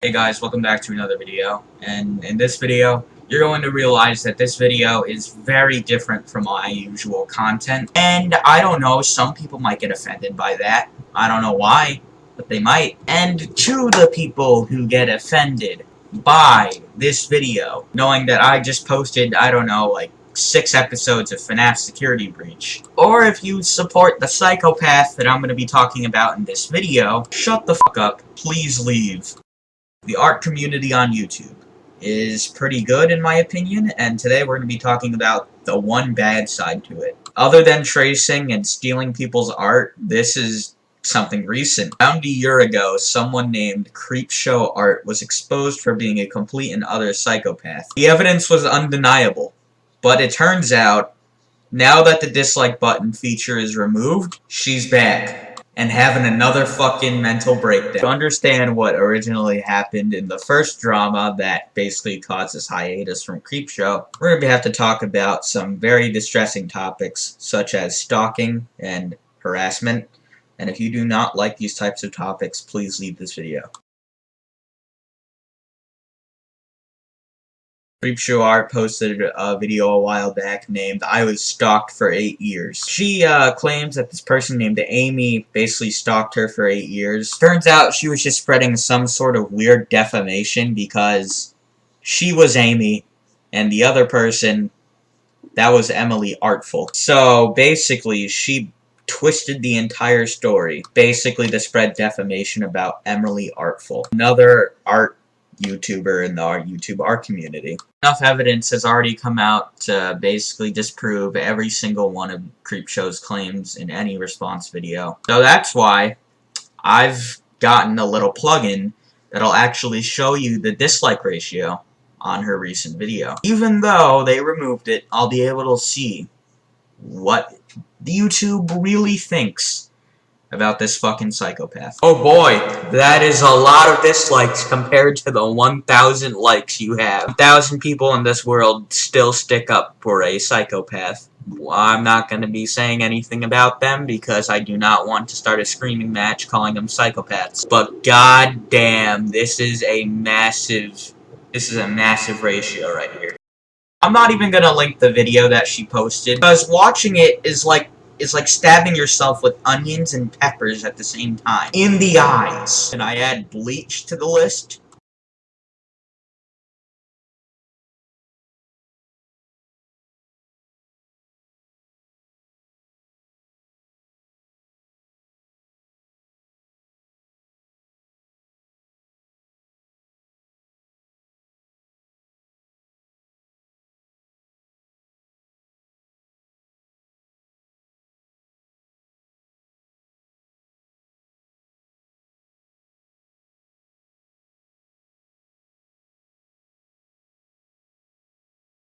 Hey guys, welcome back to another video, and in this video, you're going to realize that this video is very different from my usual content, and I don't know, some people might get offended by that, I don't know why, but they might, and to the people who get offended by this video, knowing that I just posted, I don't know, like, six episodes of FNAF Security Breach. Or if you support the psychopath that I'm going to be talking about in this video, shut the fuck up, please leave. The art community on YouTube is pretty good in my opinion, and today we're going to be talking about the one bad side to it. Other than tracing and stealing people's art, this is something recent. Around a year ago, someone named Creepshow Art was exposed for being a complete and utter psychopath. The evidence was undeniable, but it turns out, now that the dislike button feature is removed, she's back and having another fucking mental breakdown. To understand what originally happened in the first drama that basically caused this hiatus from Creepshow, we're going to have to talk about some very distressing topics such as stalking and harassment. And if you do not like these types of topics, please leave this video. Creepshow Art posted a video a while back named I was stalked for 8 years. She uh, claims that this person named Amy basically stalked her for 8 years. Turns out she was just spreading some sort of weird defamation because she was Amy and the other person, that was Emily Artful. So basically she twisted the entire story, basically to spread defamation about Emily Artful. Another art YouTuber in the YouTube art community. Enough evidence has already come out to basically disprove every single one of Creepshow's claims in any response video. So that's why I've gotten a little plugin that'll actually show you the dislike ratio on her recent video. Even though they removed it, I'll be able to see what the YouTube really thinks about this fucking psychopath. Oh boy, that is a lot of dislikes compared to the 1,000 likes you have. 1,000 people in this world still stick up for a psychopath. I'm not going to be saying anything about them because I do not want to start a screaming match calling them psychopaths. But god damn, this is a massive, this is a massive ratio right here. I'm not even going to link the video that she posted because watching it is like is like stabbing yourself with onions and peppers at the same time. In the eyes. And I add bleach to the list.